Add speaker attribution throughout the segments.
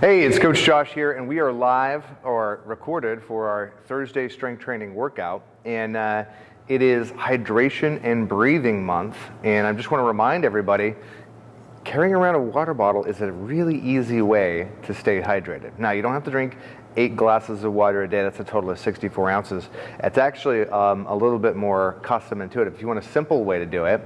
Speaker 1: Hey, it's Coach Josh here, and we are live or recorded for our Thursday strength training workout. And uh, it is hydration and breathing month. And I just want to remind everybody carrying around a water bottle is a really easy way to stay hydrated. Now, you don't have to drink eight glasses of water a day. That's a total of 64 ounces. It's actually um, a little bit more custom intuitive. If you want a simple way to do it,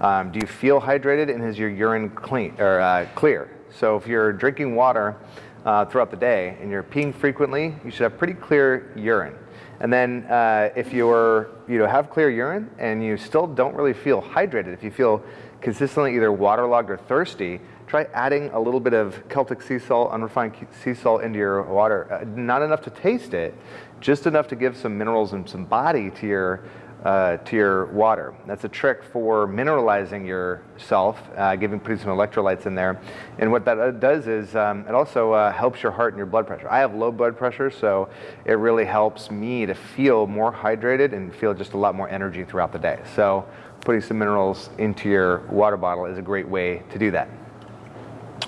Speaker 1: um, do you feel hydrated and is your urine clean or uh, clear? So if you're drinking water uh, throughout the day and you're peeing frequently, you should have pretty clear urine. And then uh, if you're, you know, have clear urine and you still don't really feel hydrated, if you feel consistently either waterlogged or thirsty, try adding a little bit of Celtic sea salt, unrefined sea salt into your water. Uh, not enough to taste it, just enough to give some minerals and some body to your uh, to your water. That's a trick for mineralizing yourself, uh, giving putting some electrolytes in there. And what that uh, does is um, it also uh, helps your heart and your blood pressure. I have low blood pressure, so it really helps me to feel more hydrated and feel just a lot more energy throughout the day. So putting some minerals into your water bottle is a great way to do that.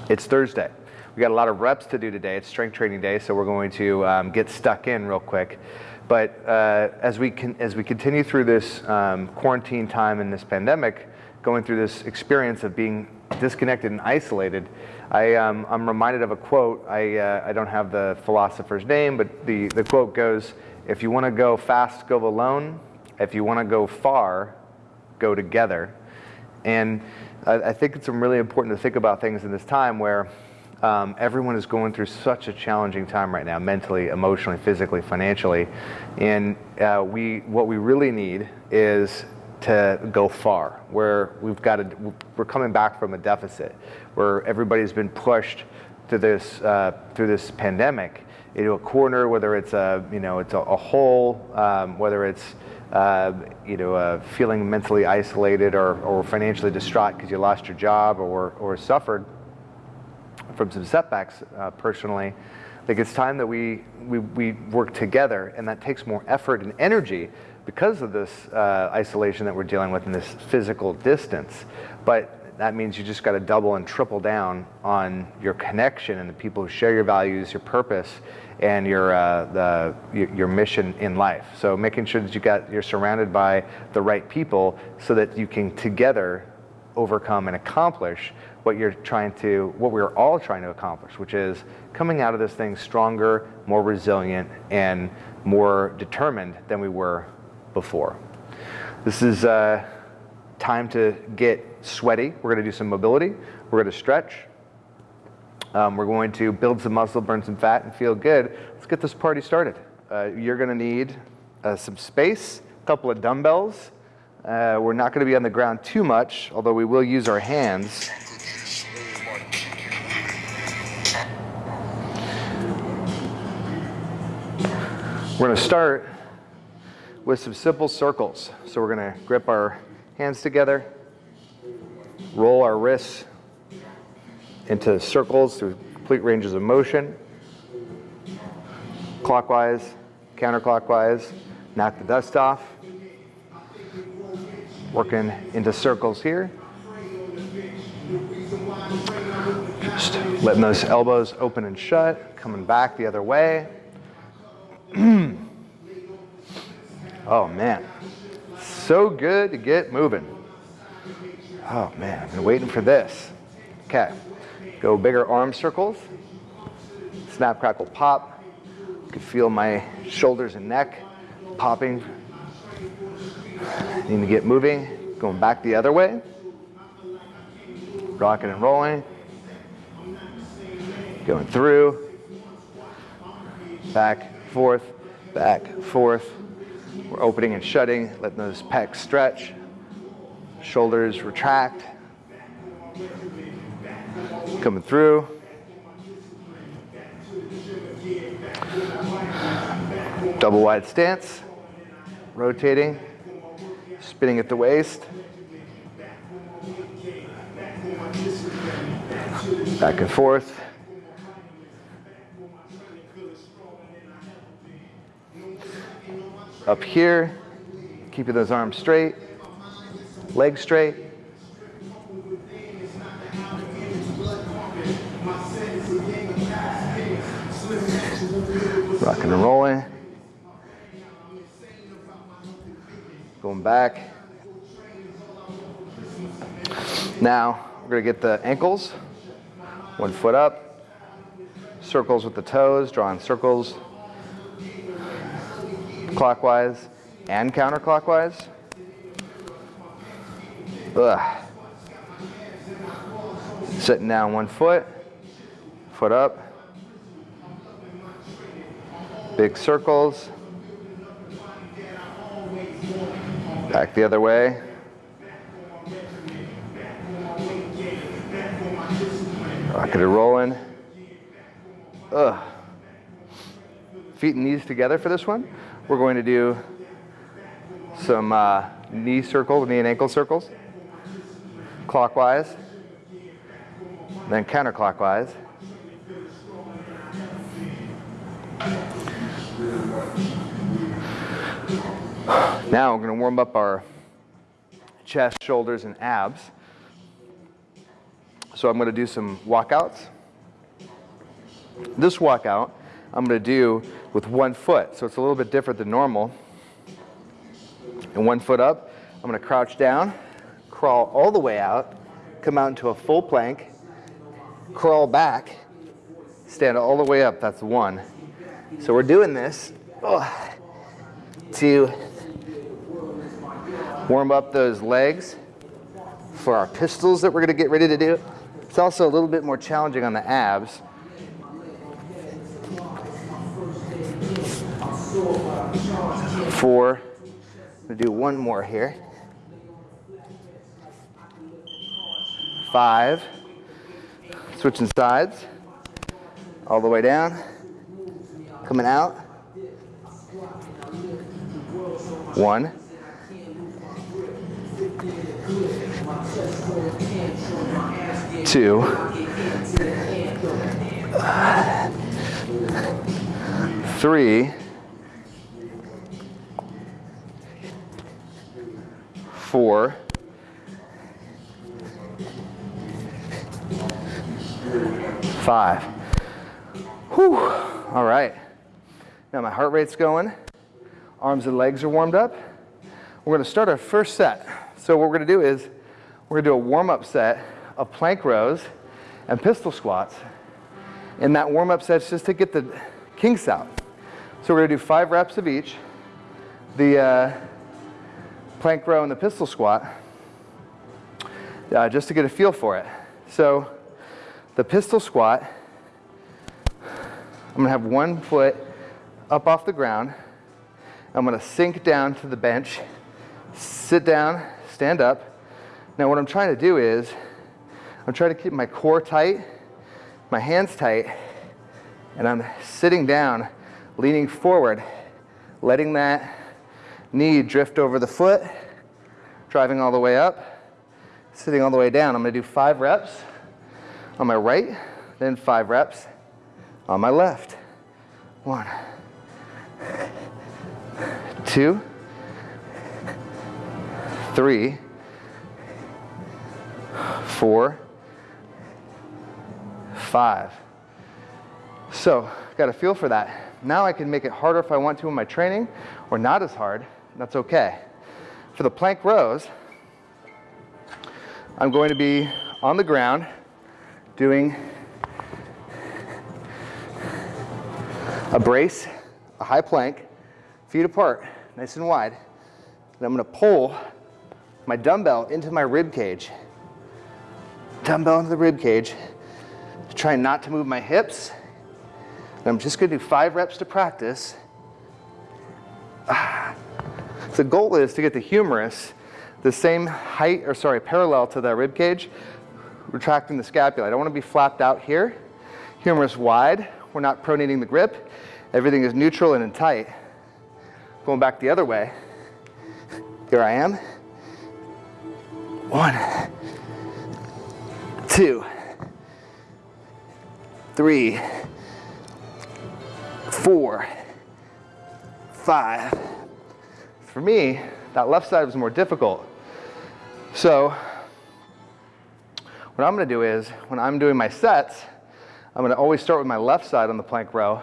Speaker 1: It's Thursday. We got a lot of reps to do today. It's strength training day, so we're going to um, get stuck in real quick. But uh, as, we can, as we continue through this um, quarantine time and this pandemic, going through this experience of being disconnected and isolated, I, um, I'm reminded of a quote. I, uh, I don't have the philosopher's name, but the, the quote goes, if you want to go fast, go alone. If you want to go far, go together. And I, I think it's really important to think about things in this time where um, everyone is going through such a challenging time right now, mentally, emotionally, physically, financially, and uh, we what we really need is to go far. Where we've got to, we're coming back from a deficit, where everybody's been pushed to this uh, through this pandemic into a corner, whether it's a you know it's a, a hole, um, whether it's uh, you know, uh, feeling mentally isolated or, or financially distraught because you lost your job or, or suffered from some setbacks uh, personally, I think it's time that we, we, we work together and that takes more effort and energy because of this uh, isolation that we're dealing with in this physical distance. But that means you just got to double and triple down on your connection and the people who share your values, your purpose, and your uh, the your, your mission in life. So making sure that you got you're surrounded by the right people so that you can together overcome and accomplish what you're trying to, what we're all trying to accomplish, which is coming out of this thing stronger, more resilient, and more determined than we were before. This is uh, time to get sweaty. We're going to do some mobility. We're going to stretch. Um, we're going to build some muscle, burn some fat, and feel good. Let's get this party started. Uh, you're going to need uh, some space, a couple of dumbbells. Uh, we're not going to be on the ground too much, although we will use our hands. We're going to start with some simple circles. So we're going to grip our hands together, roll our wrists into circles through complete ranges of motion, clockwise, counterclockwise, knock the dust off, working into circles here. Just letting those elbows open and shut, coming back the other way. oh man, so good to get moving. Oh man, I've been waiting for this. Okay, go bigger arm circles. Snap, crackle, pop. You can feel my shoulders and neck popping. Need to get moving. Going back the other way. Rocking and rolling. Going through. Back, forth, back, forth. We're opening and shutting, letting those pecs stretch, shoulders retract, coming through. Double wide stance, rotating, spinning at the waist. Back and forth. Up here, keeping those arms straight, legs straight. Rocking and rolling. Going back. Now, we're gonna get the ankles, one foot up, circles with the toes, drawing circles clockwise and counterclockwise. Ugh. Sitting down one foot, foot up, big circles, back the other way. Rocking and rolling. Ugh. Feet and knees together for this one. We're going to do some uh, knee circles, knee and ankle circles, clockwise, then counterclockwise. Now we're going to warm up our chest, shoulders, and abs. So I'm going to do some walkouts. This walkout I'm going to do with one foot, so it's a little bit different than normal. And one foot up, I'm going to crouch down, crawl all the way out, come out into a full plank, crawl back, stand all the way up, that's one. So we're doing this oh, to warm up those legs for our pistols that we're going to get ready to do. It's also a little bit more challenging on the abs. Four. I'm going to do one more here. Five. Switching sides. All the way down. Coming out. One. Two. Three. Four. Five. Whew. All right. Now my heart rate's going. Arms and legs are warmed up. We're going to start our first set. So what we're going to do is we're going to do a warm-up set of plank rows and pistol squats. And that warm-up set's just to get the kinks out. So we're going to do five reps of each. The uh, plank row and the pistol squat, uh, just to get a feel for it. So the pistol squat, I'm to have one foot up off the ground. I'm going to sink down to the bench, sit down, stand up, now what I'm trying to do is, I'm trying to keep my core tight, my hands tight, and I'm sitting down, leaning forward, letting that knee drift over the foot, driving all the way up, sitting all the way down. I'm gonna do five reps on my right, then five reps on my left. One, two, three, four, five. So, got a feel for that. Now I can make it harder if I want to in my training, or not as hard, that's okay. For the plank rows, I'm going to be on the ground doing a brace, a high plank, feet apart, nice and wide. And I'm gonna pull my dumbbell into my rib cage dumbbell into the rib cage. Try not to move my hips. And I'm just gonna do five reps to practice. Ah, The goal is to get the humerus the same height, or sorry, parallel to that rib cage, retracting the scapula. I don't wanna be flapped out here. Humerus wide, we're not pronating the grip. Everything is neutral and in tight. Going back the other way. Here I am. One, two, three, four, five. For me, that left side was more difficult. So what I'm gonna do is, when I'm doing my sets, I'm gonna always start with my left side on the plank row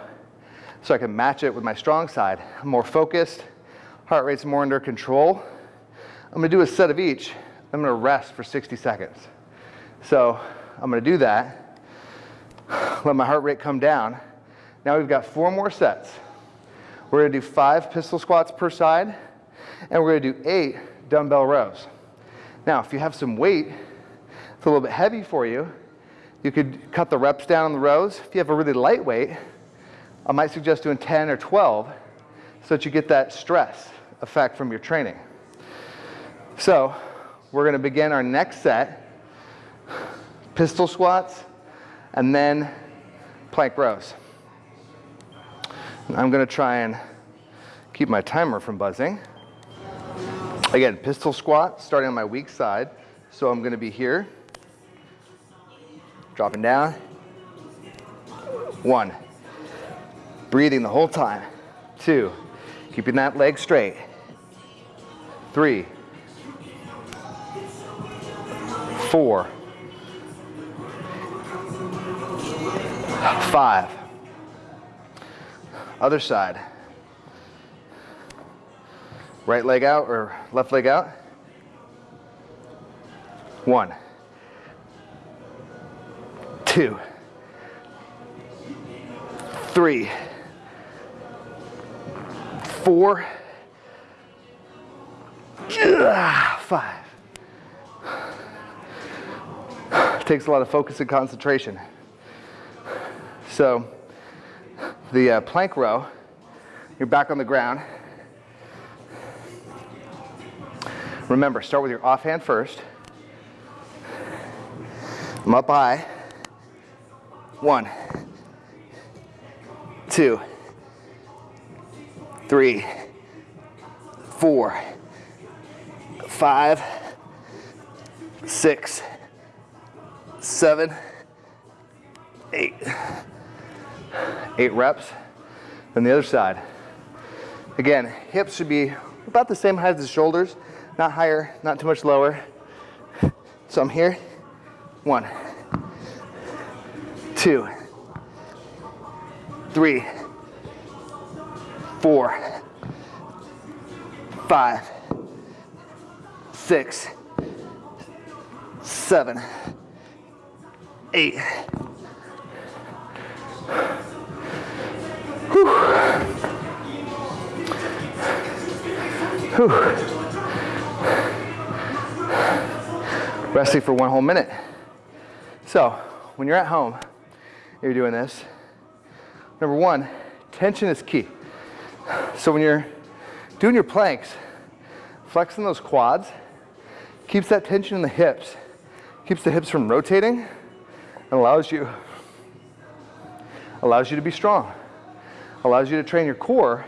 Speaker 1: so I can match it with my strong side. I'm more focused, heart rate's more under control. I'm gonna do a set of each. I'm gonna rest for 60 seconds. So I'm gonna do that, let my heart rate come down. Now we've got four more sets. We're gonna do five pistol squats per side, and we're gonna do eight dumbbell rows. Now, if you have some weight, it's a little bit heavy for you, you could cut the reps down on the rows. If you have a really light weight, I might suggest doing 10 or 12 so that you get that stress effect from your training. So we're gonna begin our next set, pistol squats, and then plank rows. I'm gonna try and keep my timer from buzzing. Again, pistol squat, starting on my weak side. So I'm gonna be here, dropping down. One, breathing the whole time. Two, keeping that leg straight. Three, four, five, other side. Right leg out or left leg out. One, two, three, four, five. Takes a lot of focus and concentration. So the uh, plank row, you're back on the ground. Remember, start with your offhand first. I'm up high. One, two, three, four, five, six, seven, eight eight reps. Then the other side. Again, hips should be about the same height as the shoulders, not higher, not too much lower. So I'm here, one, two, three, four, five, six, seven, eight, Whew. Whew. Resting for one whole minute. So, when you're at home, you're doing this, number one, tension is key. So when you're doing your planks, flexing those quads keeps that tension in the hips, keeps the hips from rotating, and allows you allows you to be strong allows you to train your core.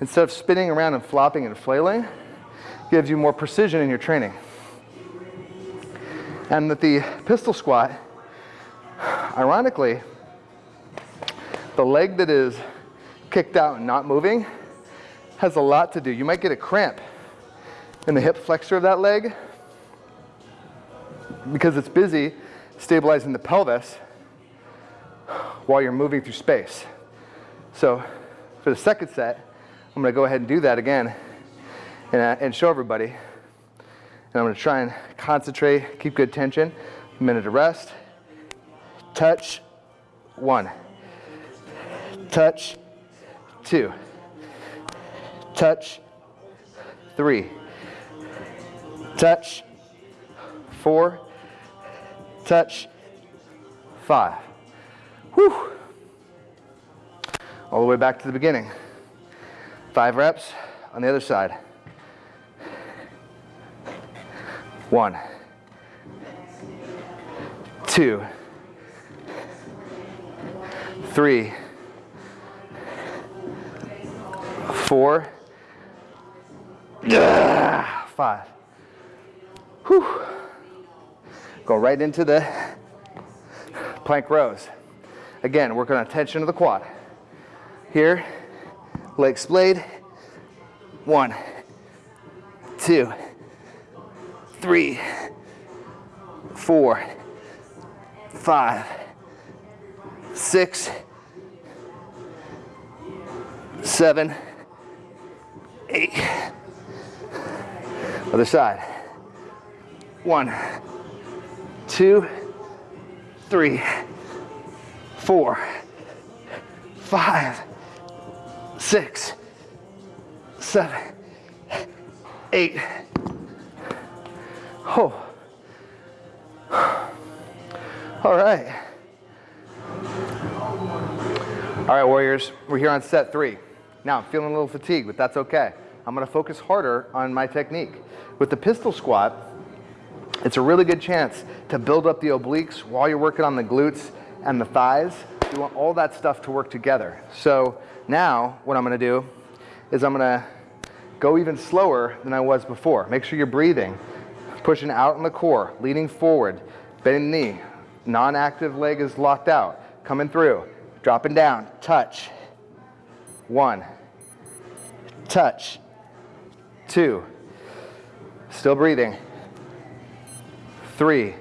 Speaker 1: Instead of spinning around and flopping and flailing, gives you more precision in your training. And that the pistol squat, ironically, the leg that is kicked out and not moving has a lot to do. You might get a cramp in the hip flexor of that leg because it's busy stabilizing the pelvis while you're moving through space. So for the second set, I'm gonna go ahead and do that again and, uh, and show everybody. And I'm gonna try and concentrate, keep good tension. A minute of rest. Touch, one. Touch, two. Touch, three. Touch, four. Touch, five. Whew all the way back to the beginning. Five reps on the other side. One, two, three, four, ah, five. Whew. Go right into the plank rows. Again, working on tension of the quad. Here, leg splayed. One, two, three, four, five, six, seven, eight. Other side. One, two, three, four, five, six, seven, eight. Oh. All right. All right, Warriors, we're here on set three. Now, I'm feeling a little fatigued, but that's okay. I'm gonna focus harder on my technique. With the pistol squat, it's a really good chance to build up the obliques while you're working on the glutes and the thighs. You want all that stuff to work together. So now, what I'm gonna do is I'm gonna go even slower than I was before. Make sure you're breathing, pushing out in the core, leaning forward, bending knee, non-active leg is locked out, coming through, dropping down, touch, one, touch, two, still breathing, three,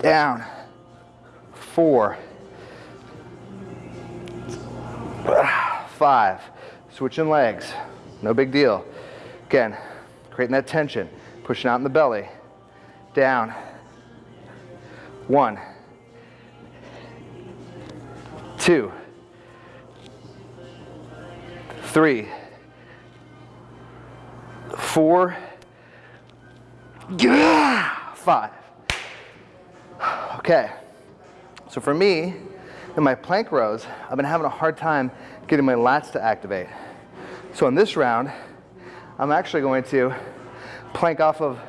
Speaker 1: down, four, five, switching legs, no big deal. Again, creating that tension, pushing out in the belly, down, one, two, three, four, five. Okay, so for me, in my plank rows, I've been having a hard time getting my lats to activate. So in this round, I'm actually going to plank off of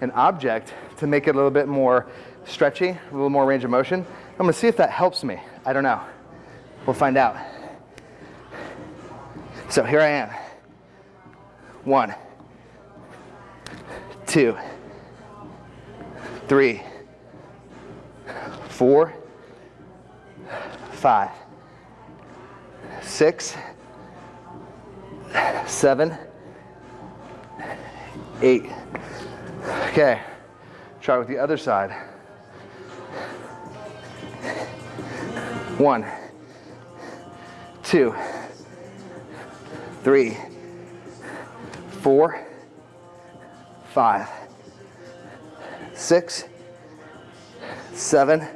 Speaker 1: an object to make it a little bit more stretchy, a little more range of motion. I'm gonna see if that helps me. I don't know. We'll find out. So here I am. One, two, three, four, five, six, seven, eight. Okay, try with the other side. One, two, three, four, five, six, seven,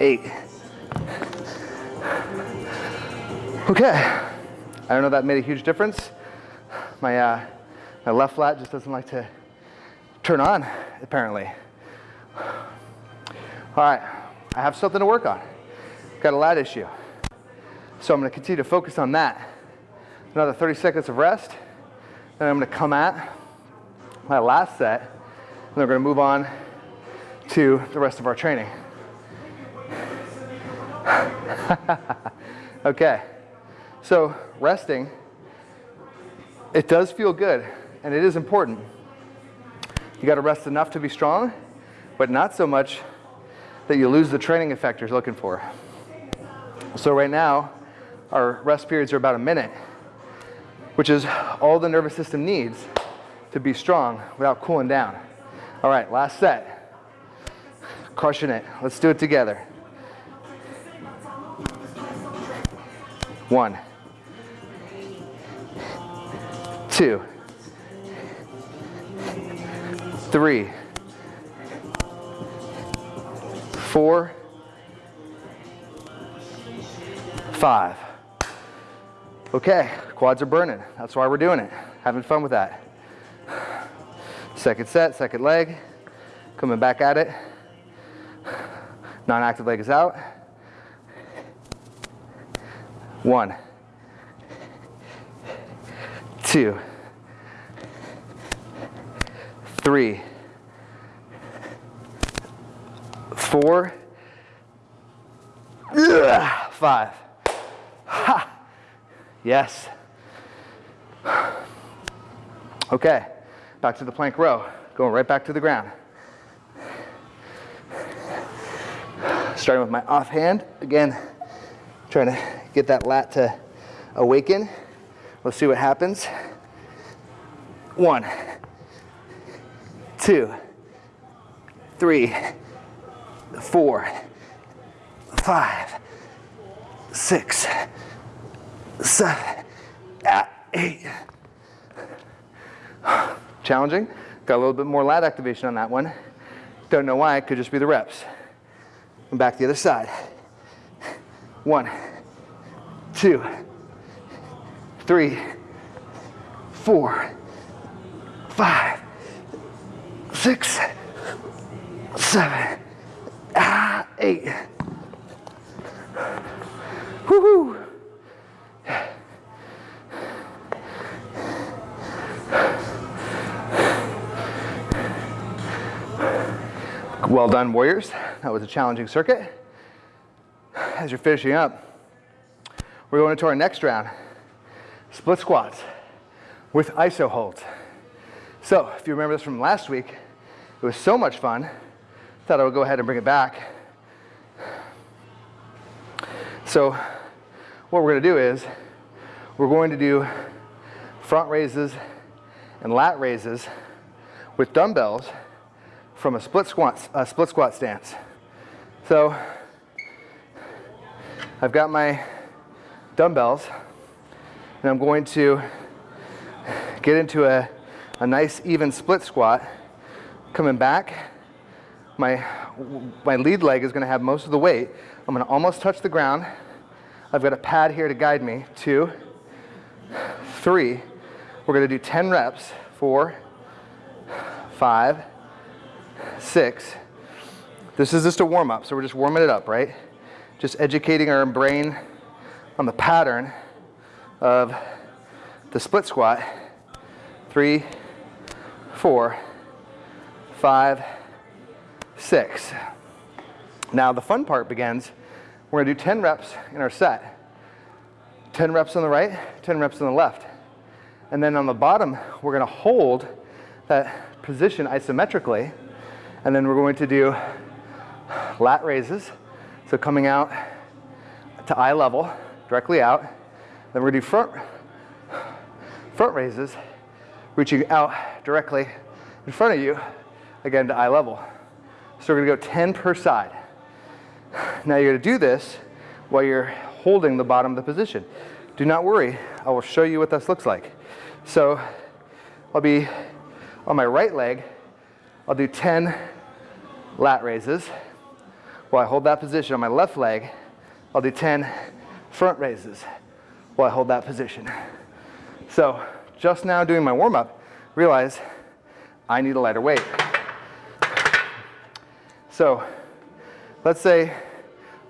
Speaker 1: eight. Okay, I don't know that made a huge difference. My, uh, my left lat just doesn't like to turn on, apparently. All right, I have something to work on. Got a lat issue. So I'm gonna continue to focus on that. Another 30 seconds of rest. Then I'm gonna come at my last set, and then we're gonna move on to the rest of our training. okay. So resting, it does feel good and it is important. You got to rest enough to be strong, but not so much that you lose the training effect you're looking for. So right now, our rest periods are about a minute, which is all the nervous system needs to be strong without cooling down. All right, last set. Crushing it. Let's do it together. One. two, three, four, five. Okay, quads are burning. That's why we're doing it. Having fun with that. Second set, second leg. Coming back at it. Non-active leg is out. One. two, three, four, five. Ha. Yes. Okay, back to the plank row. Going right back to the ground. Starting with my offhand. Again, trying to get that lat to awaken. Let's see what happens. One, two, three, four, five, six, seven, ah. Challenging. Got a little bit more lat activation on that one. Don't know why, it could just be the reps. And back the other side. One, two, three, four, five, six, seven, ah, eight. Woohoo! Well done, Warriors. That was a challenging circuit. As you're finishing up, we're going into our next round, split squats with iso holds. So if you remember this from last week, it was so much fun, thought I would go ahead and bring it back. So what we're gonna do is, we're going to do front raises and lat raises with dumbbells from a split squat, a split squat stance. So I've got my dumbbells and I'm going to get into a, a nice even split squat. Coming back, my, my lead leg is gonna have most of the weight. I'm gonna almost touch the ground. I've got a pad here to guide me. Two, three. We're gonna do 10 reps. Four, five, six. This is just a warm up, so we're just warming it up, right? Just educating our brain on the pattern of the split squat. Three, four, five, six. Now the fun part begins. We're gonna do 10 reps in our set. 10 reps on the right, 10 reps on the left. And then on the bottom, we're gonna hold that position isometrically. And then we're going to do lat raises. So coming out to eye level, directly out. Then we're gonna do front, front raises, reaching out directly in front of you, again to eye level. So we're gonna go 10 per side. Now you're gonna do this while you're holding the bottom of the position. Do not worry, I will show you what this looks like. So I'll be on my right leg, I'll do 10 lat raises. While I hold that position on my left leg, I'll do 10 front raises while I hold that position. So just now doing my warm up, realize I need a lighter weight. So let's say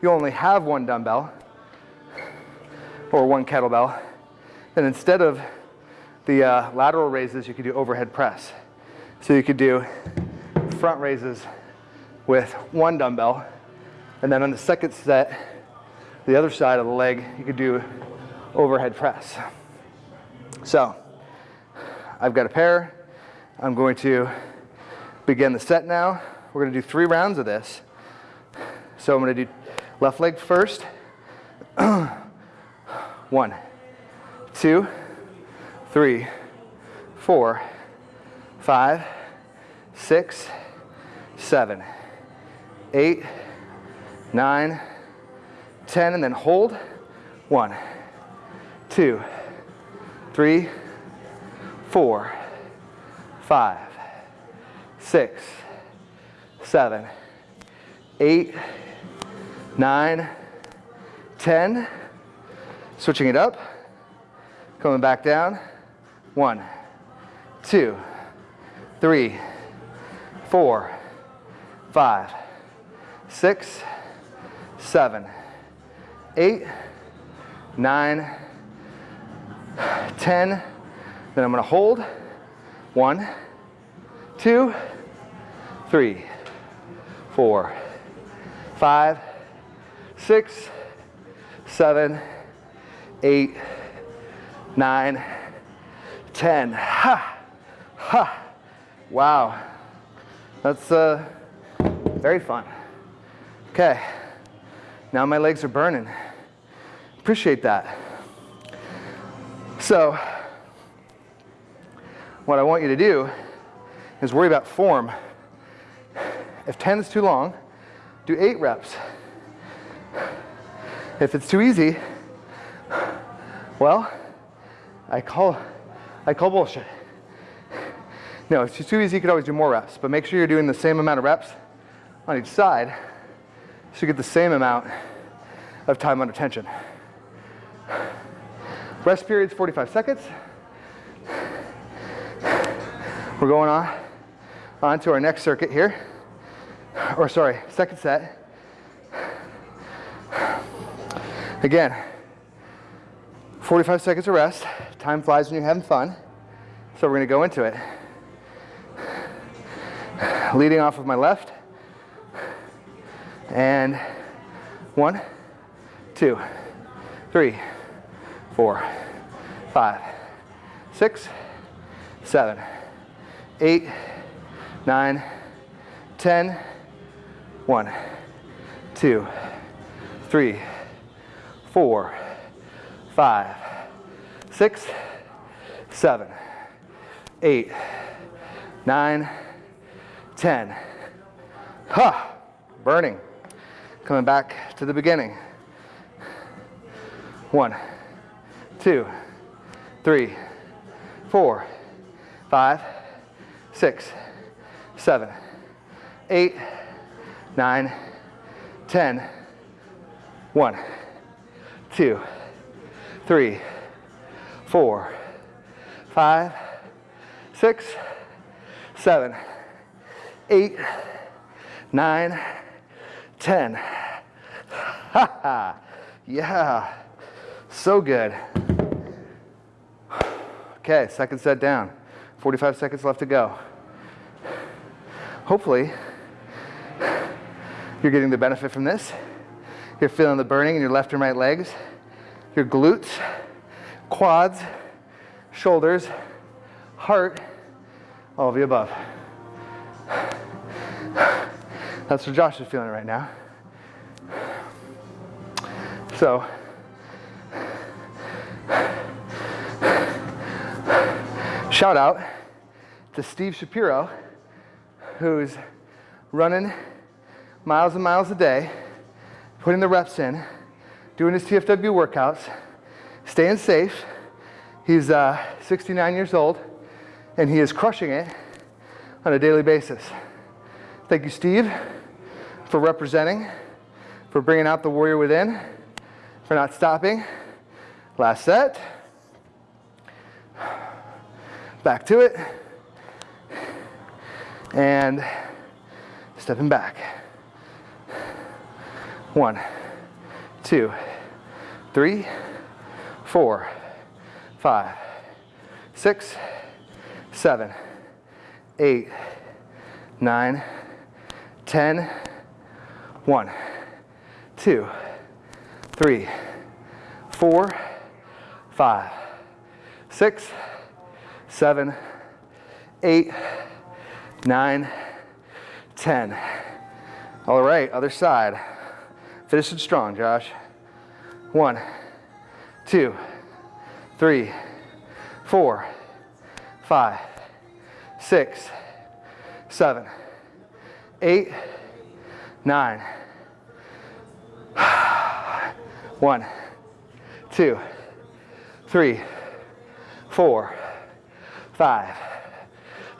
Speaker 1: you only have one dumbbell or one kettlebell, then instead of the uh, lateral raises, you could do overhead press. So you could do front raises with one dumbbell and then on the second set, the other side of the leg, you could do overhead press. So I've got a pair. I'm going to begin the set now. We're going to do three rounds of this. So I'm going to do left leg first. One, two, three, four, five, six, seven, eight, nine, ten, and then hold. One, two, three, four, five, six, seven, eight, nine, 10. Switching it up, coming back down. One, two, three, four, five, six, seven, eight, nine, 10. Then I'm gonna hold. One, two, three, four, five, six, seven, eight, nine, ten. Ha! Ha! Wow. That's uh, very fun. Okay. Now my legs are burning. Appreciate that. So, what I want you to do is worry about form. If 10 is too long, do eight reps. If it's too easy, well, I call, I call bullshit. No, if it's too easy, you could always do more reps, but make sure you're doing the same amount of reps on each side so you get the same amount of time under tension. Rest period's 45 seconds. We're going on, on to our next circuit here, or sorry, second set. Again, 45 seconds of rest. Time flies when you're having fun. So we're gonna go into it. Leading off with my left. And one, two, three, four, five, six, seven, eight, nine, ten, one, two, three, four, five, six, seven, eight, nine, ten. Ha! Burning. Coming back to the beginning. One, two, three, four, five, six, seven, eight, nine, ten. One, two, three, four, five, six, seven, eight, nine, ten. Ha ha. Yeah. So good. Okay, second set down. 45 seconds left to go. Hopefully, you're getting the benefit from this. You're feeling the burning in your left and right legs, your glutes, quads, shoulders, heart, all of the above. That's what Josh is feeling right now. So, shout out to Steve Shapiro, who's running miles and miles a day putting the reps in, doing his TFW workouts, staying safe. He's uh, 69 years old, and he is crushing it on a daily basis. Thank you, Steve, for representing, for bringing out the warrior within, for not stopping. Last set. Back to it. And stepping back. One, two, three, four, five, six, seven, eight, nine, ten. One, two, three, four, five, six, seven, eight, nine, ten. All right, other side. Finish it strong, Josh. One, two, three, four, five, six, seven, eight, nine. One, two, three, four, five,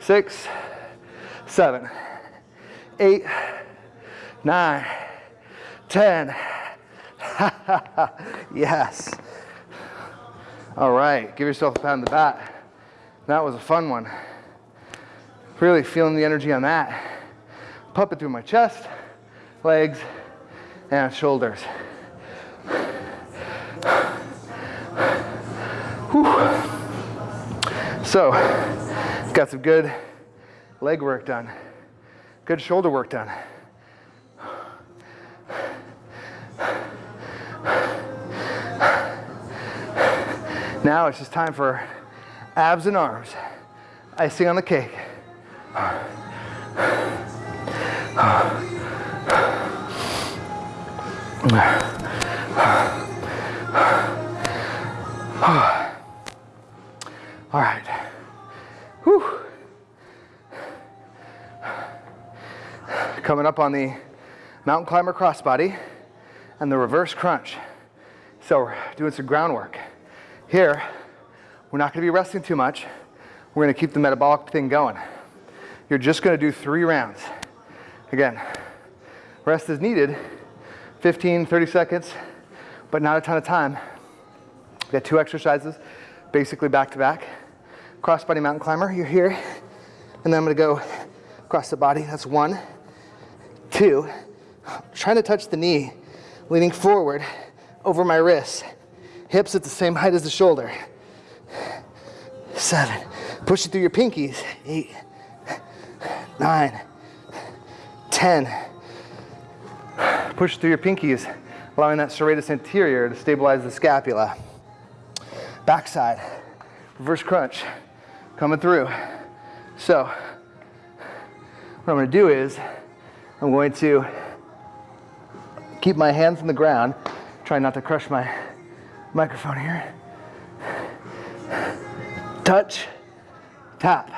Speaker 1: six, seven, eight, nine. 10. yes. All right, give yourself a pat on the back. That was a fun one. Really feeling the energy on that. Pump it through my chest, legs, and shoulders. Whew. So, got some good leg work done, good shoulder work done. Now it's just time for abs and arms. Icing on the cake. All right. Whew. Coming up on the mountain climber crossbody and the reverse crunch. So we're doing some groundwork. Here, we're not gonna be resting too much. We're gonna keep the metabolic thing going. You're just gonna do three rounds. Again, rest is needed, 15, 30 seconds, but not a ton of time. Got two exercises, basically back to back. Crossbody mountain climber, you're here, and then I'm gonna go across the body, that's one. Two, trying to touch the knee, leaning forward over my wrist. Hips at the same height as the shoulder. Seven, push it through your pinkies. Eight, nine, ten. Push through your pinkies, allowing that serratus anterior to stabilize the scapula. Backside, reverse crunch, coming through. So, what I'm gonna do is, I'm going to keep my hands on the ground, try not to crush my microphone here. Touch, tap,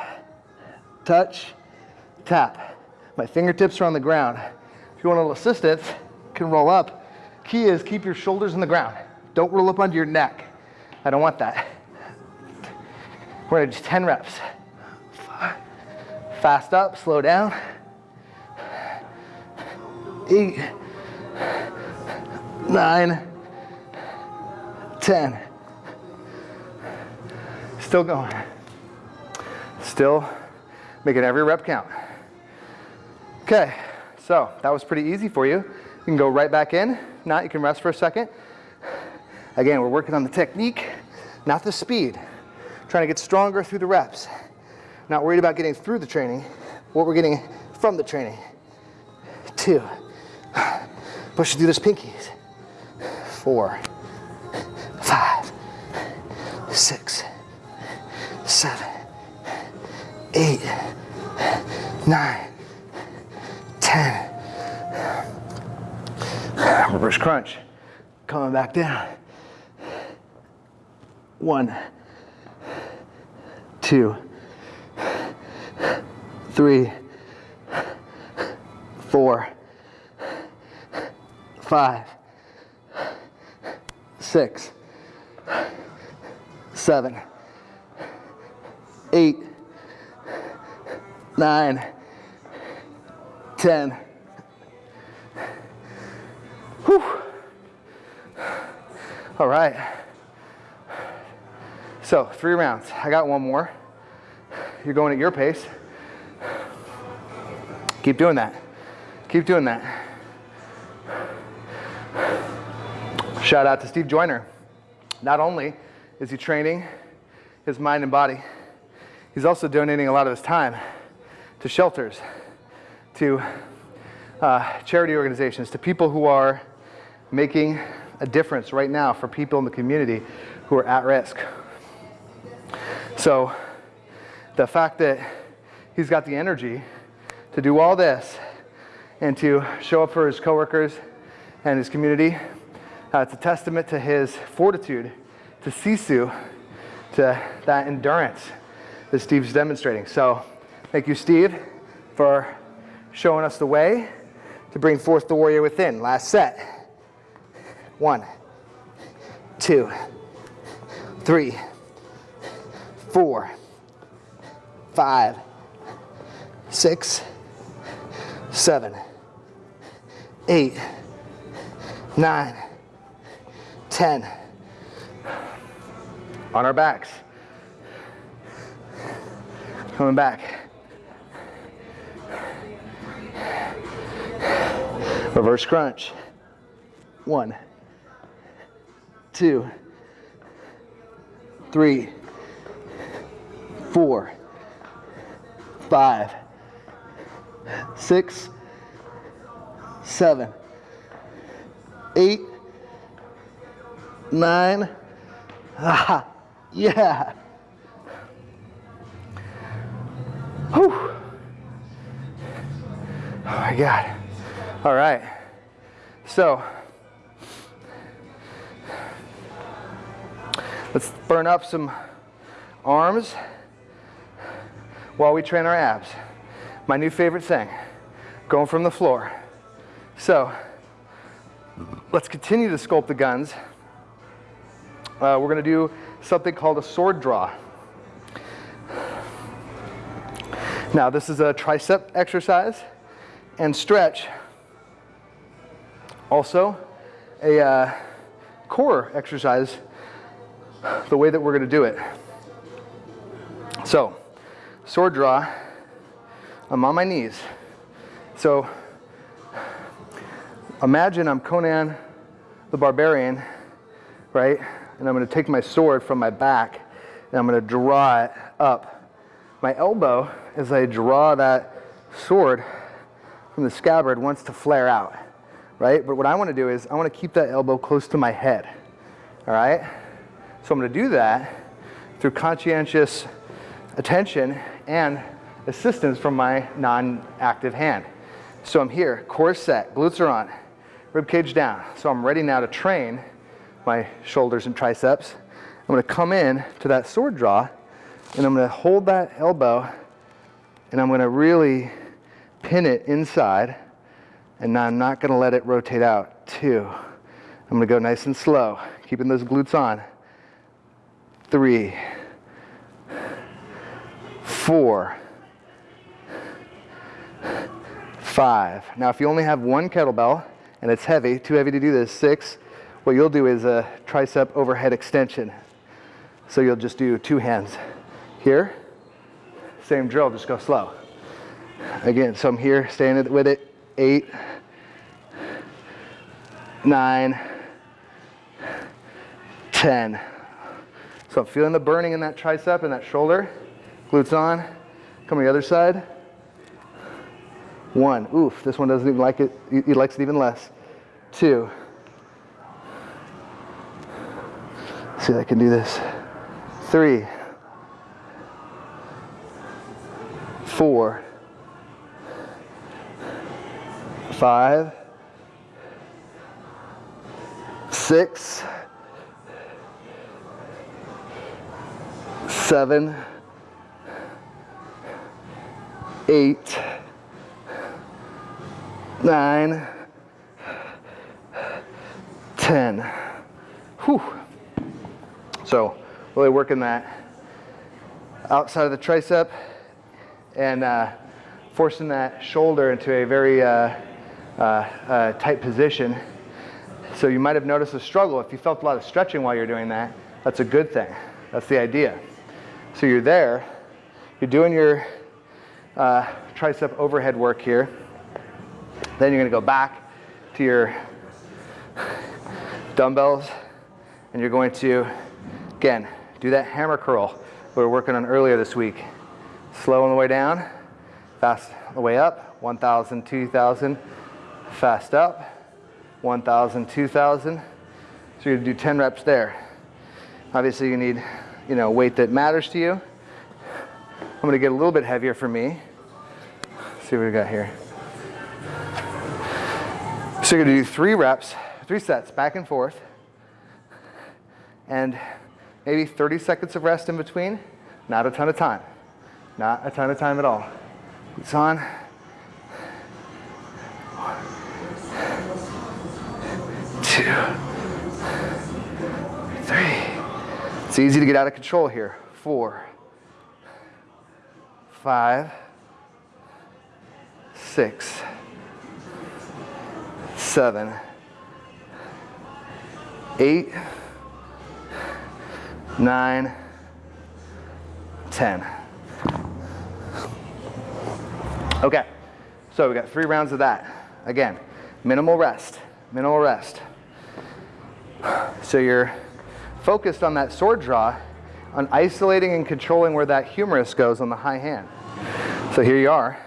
Speaker 1: touch, tap. My fingertips are on the ground. If you want a little assistance, can roll up. Key is keep your shoulders on the ground. Don't roll up under your neck. I don't want that. We're gonna do 10 reps. Fast up, slow down. Eight, nine, 10. Still going. Still making every rep count. Okay, so that was pretty easy for you. You can go right back in. Not, you can rest for a second. Again, we're working on the technique, not the speed. Trying to get stronger through the reps. Not worried about getting through the training, what we're getting from the training. Two. Push through those pinkies. Four, six, seven, eight, nine, ten. Reverse crunch. Coming back down. One, two, three, four, five, six, seven, eight, nine, ten. Whew. All right. So three rounds. I got one more. You're going at your pace. Keep doing that. Keep doing that. Shout out to Steve Joyner. Not only is he training his mind and body, he's also donating a lot of his time to shelters, to uh, charity organizations, to people who are making a difference right now for people in the community who are at risk. So the fact that he's got the energy to do all this and to show up for his coworkers and his community, uh, it's a testament to his fortitude, to sisu, to that endurance that Steve's demonstrating. So thank you, Steve, for showing us the way to bring forth the warrior within. Last set. One, two, three, four, five, six, seven, eight, nine, ten. On our backs. Coming back. Reverse crunch. One, two, three, four, five, six, seven, eight, nine. Ah, yeah. Whew. Oh my God. All right. So, let's burn up some arms while we train our abs. My new favorite thing, going from the floor. So, let's continue to sculpt the guns uh, we're to do something called a sword draw. Now, this is a tricep exercise and stretch. Also, a uh, core exercise, the way that we're going to do it. So, sword draw, I'm on my knees. So, imagine I'm Conan the Barbarian, right? And I'm going to take my sword from my back and I'm going to draw it up. My elbow, as I draw that sword from the scabbard, wants to flare out, right? But what I want to do is I want to keep that elbow close to my head, all right? So I'm going to do that through conscientious attention and assistance from my non-active hand. So I'm here, core set, glutes are on, rib cage down. So I'm ready now to train my shoulders and triceps. I'm gonna come in to that sword draw and I'm gonna hold that elbow and I'm gonna really pin it inside and now I'm not gonna let it rotate out. Two, I'm gonna go nice and slow, keeping those glutes on. Three, four, five. Now if you only have one kettlebell and it's heavy, too heavy to do this, six, what you'll do is a tricep overhead extension. So you'll just do two hands. Here, same drill, just go slow. Again, so I'm here, staying with it, eight, nine, ten. So I'm feeling the burning in that tricep and that shoulder. Glutes on. Come on the other side. One. Oof, this one doesn't even like it. He likes it even less. Two. See if I can do this. Three. Four. Five. Six. Seven eight, nine, ten. Whew. Really working that outside of the tricep and uh, forcing that shoulder into a very uh, uh, uh, tight position. So you might have noticed a struggle. If you felt a lot of stretching while you're doing that, that's a good thing. That's the idea. So you're there, you're doing your uh, tricep overhead work here. Then you're gonna go back to your dumbbells and you're going to, again, do that hammer curl we were working on earlier this week. Slow on the way down, fast on the way up, 1,000, 2,000, fast up, 1,000, 2,000. So you're gonna do 10 reps there. Obviously you need, you know, weight that matters to you. I'm gonna get a little bit heavier for me. Let's see what we got here. So you're gonna do three reps, three sets, back and forth, and maybe 30 seconds of rest in between. Not a ton of time. Not a ton of time at all. It's on. Two, three. It's easy to get out of control here. Four, five, six, seven, eight, nine, ten. Okay, so we got three rounds of that. Again, minimal rest, minimal rest. So you're focused on that sword draw on isolating and controlling where that humerus goes on the high hand. So here you are,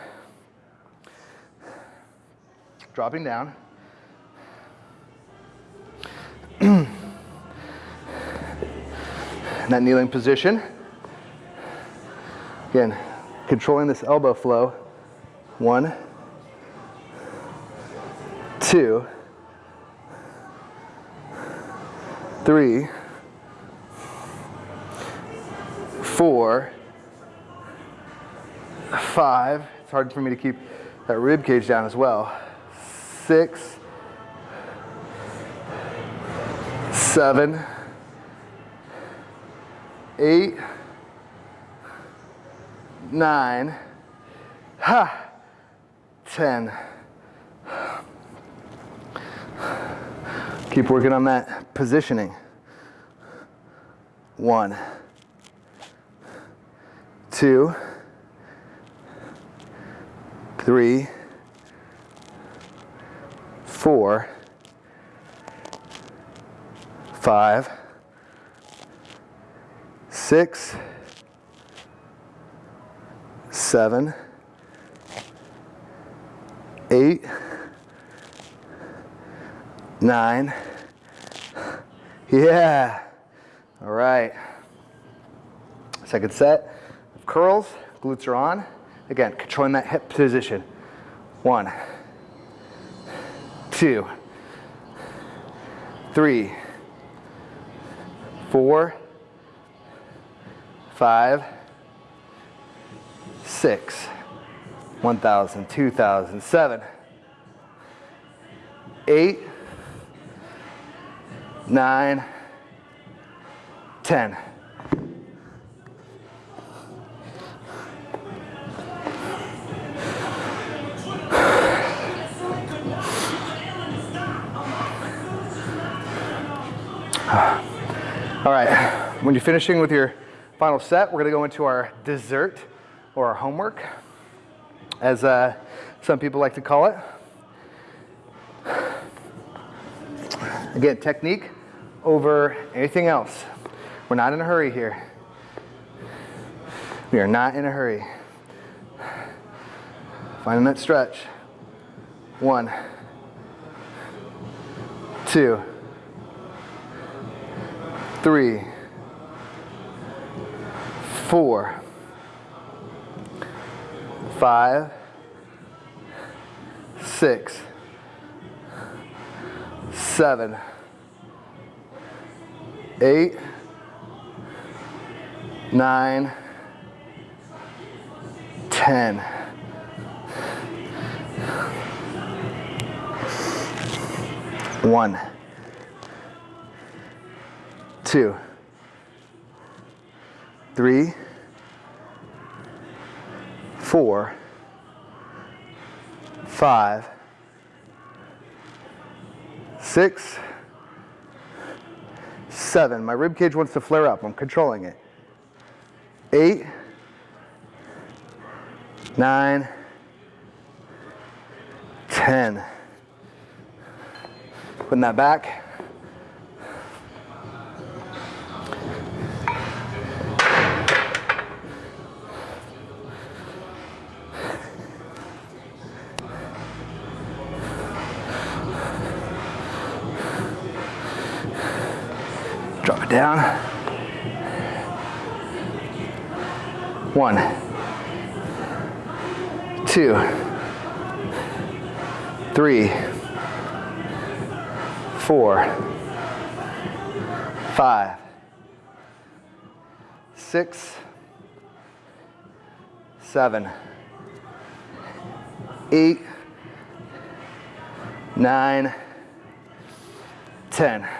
Speaker 1: dropping down. In that kneeling position. Again, controlling this elbow flow. One, two, three, four, five. It's hard for me to keep that rib cage down as well. Six, seven, eight, nine, ha, 10. Keep working on that positioning. One, two, three, four, five, six, seven, eight, nine. Yeah. All right. Second set of curls. Glutes are on. Again, controlling that hip position. One, two, three, four, five, six, 1,000, 2,000, seven, eight, nine, 10. All right, when you're finishing with your final set, we're gonna go into our dessert or our homework, as uh, some people like to call it. Again, technique over anything else. We're not in a hurry here. We are not in a hurry. Finding that stretch. One, two, three, four, five, six, seven, eight, nine, ten. One, two, three, four, five, six, seven. My rib cage wants to flare up. I'm controlling it. Eight, nine, ten. Putting that back. Down. One, two, three, four, five, six, seven, eight, nine, ten.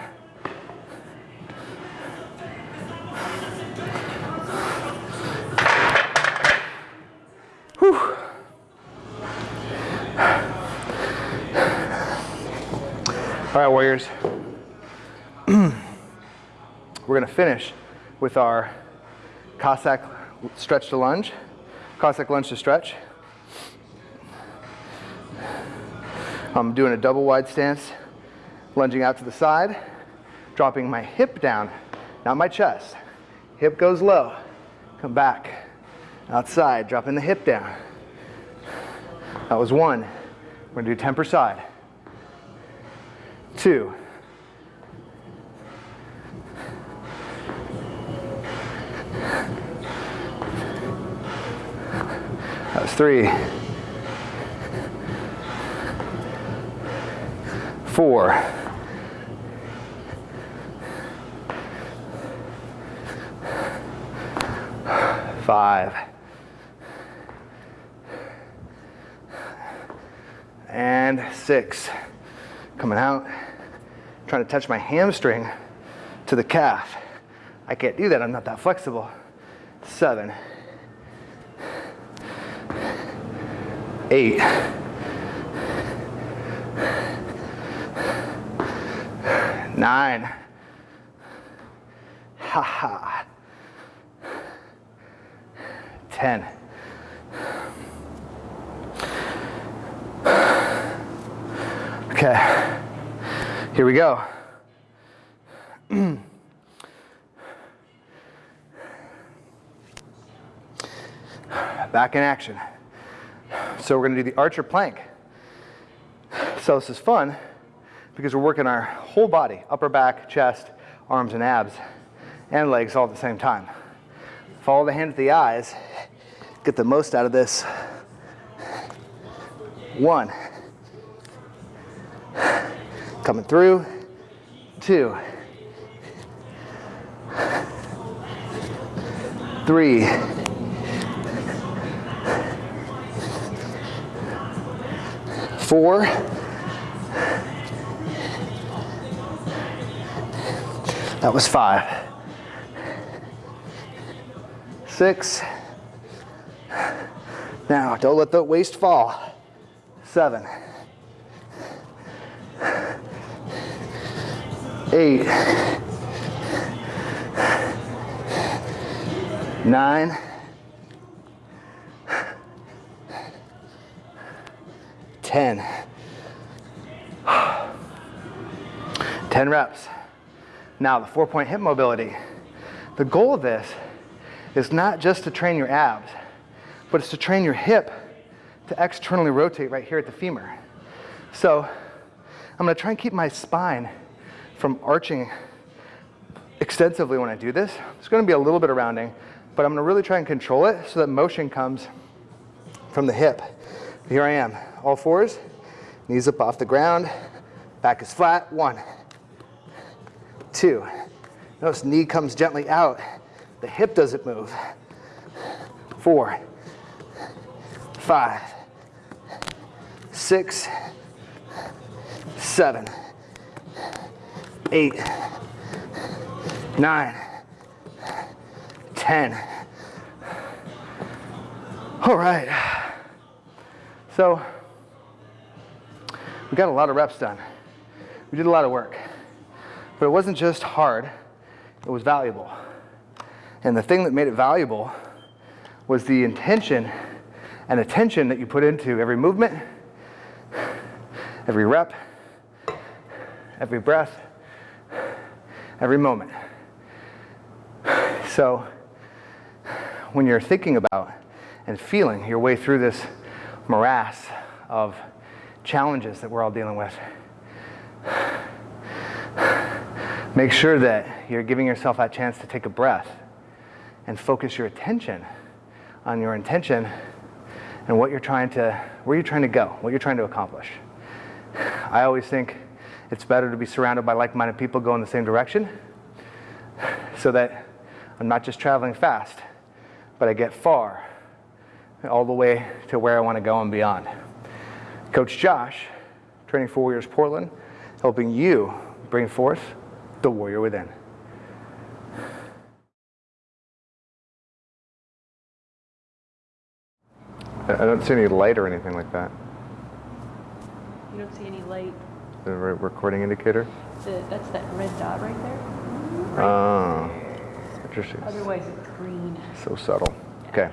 Speaker 1: All right, Warriors. We're to finish with our Cossack stretch to lunge, Cossack lunge to stretch. I'm doing a double wide stance, lunging out to the side, dropping my hip down, not my chest. Hip goes low, come back, outside, dropping the hip down. That was one. We're gonna do 10 per side two, that was three, four, five, and six. Coming out, trying to touch my hamstring to the calf. I can't do that. I'm not that flexible. Seven. Eight. Nine. Ha ha. Ten. Okay. Here we go. Back in action. So we're going to do the archer plank. So this is fun because we're working our whole body, upper back, chest, arms and abs, and legs all at the same time. Follow the hand at the eyes, get the most out of this. One. Coming through. Two. Three. Four. That was five. Six. Now, don't let the waist fall. Seven. Eight. Nine. Ten. Ten reps. Now, the four point hip mobility. The goal of this is not just to train your abs, but it's to train your hip to externally rotate right here at the femur. So I'm gonna try and keep my spine from arching extensively when I do this. There's gonna be a little bit of rounding, but I'm gonna really try and control it so that motion comes from the hip. Here I am, all fours, knees up off the ground, back is flat, one, two. Notice knee comes gently out, the hip doesn't move. Four, five, six, seven, eight, nine, ten. All right. So we got a lot of reps done. We did a lot of work. But it wasn't just hard, it was valuable. And the thing that made it valuable was the intention and attention that you put into every movement, every rep, every breath, every moment. So when you're thinking about and feeling your way through this morass of challenges that we're all dealing with, make sure that you're giving yourself that chance to take a breath and focus your attention on your intention and what you're trying to, where you're trying to go, what you're trying to accomplish. I always think it's better to be surrounded by like-minded people going the same direction so that I'm not just traveling fast, but I get far all the way to where I want to go and beyond. Coach Josh, Training for Warriors Portland, helping you bring forth the warrior within.
Speaker 2: I I don't see any light or anything like that.
Speaker 3: You don't see any light.
Speaker 2: The re- recording indicator.
Speaker 3: The, that's that red dot right there.
Speaker 2: Oh, interesting.
Speaker 3: Otherwise, it's green.
Speaker 2: So subtle. Okay.